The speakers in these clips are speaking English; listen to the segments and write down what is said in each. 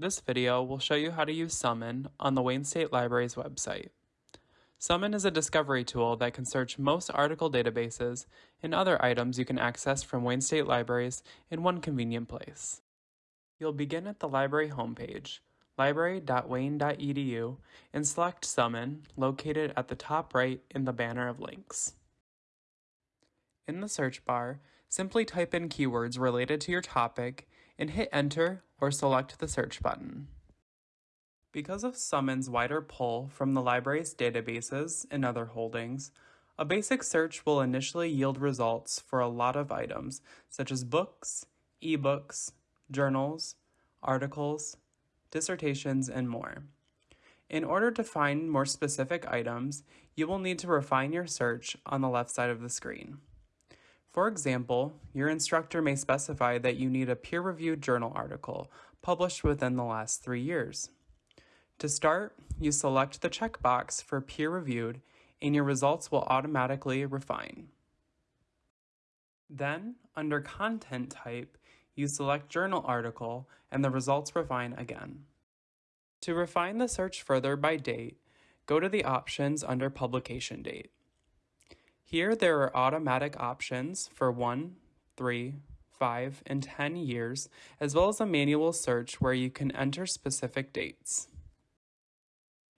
This video will show you how to use Summon on the Wayne State Library's website. Summon is a discovery tool that can search most article databases and other items you can access from Wayne State Libraries in one convenient place. You'll begin at the library homepage, library.wayne.edu, and select Summon, located at the top right in the banner of links. In the search bar, simply type in keywords related to your topic and hit enter or select the search button. Because of Summon's wider pull from the library's databases and other holdings, a basic search will initially yield results for a lot of items such as books, ebooks, journals, articles, dissertations, and more. In order to find more specific items, you will need to refine your search on the left side of the screen. For example, your instructor may specify that you need a peer-reviewed journal article published within the last three years. To start, you select the checkbox for peer-reviewed and your results will automatically refine. Then, under Content Type, you select Journal Article and the results refine again. To refine the search further by date, go to the options under Publication Date. Here there are automatic options for 1, 3, 5, and 10 years, as well as a manual search where you can enter specific dates.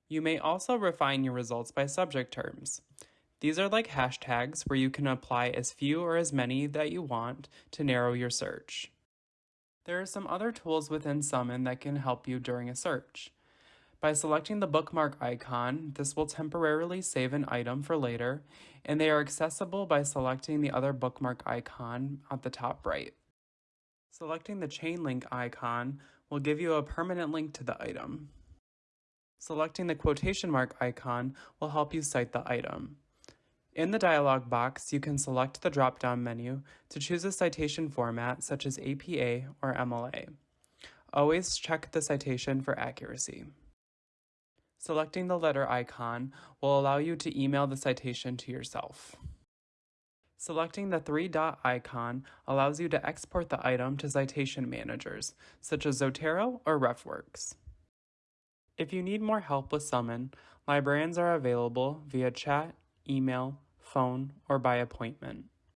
You may also refine your results by subject terms. These are like hashtags where you can apply as few or as many that you want to narrow your search. There are some other tools within Summon that can help you during a search. By selecting the bookmark icon, this will temporarily save an item for later, and they are accessible by selecting the other bookmark icon at the top right. Selecting the chain link icon will give you a permanent link to the item. Selecting the quotation mark icon will help you cite the item. In the dialog box, you can select the drop-down menu to choose a citation format such as APA or MLA. Always check the citation for accuracy. Selecting the letter icon will allow you to email the citation to yourself. Selecting the three dot icon allows you to export the item to citation managers, such as Zotero or RefWorks. If you need more help with Summon, librarians are available via chat, email, phone, or by appointment.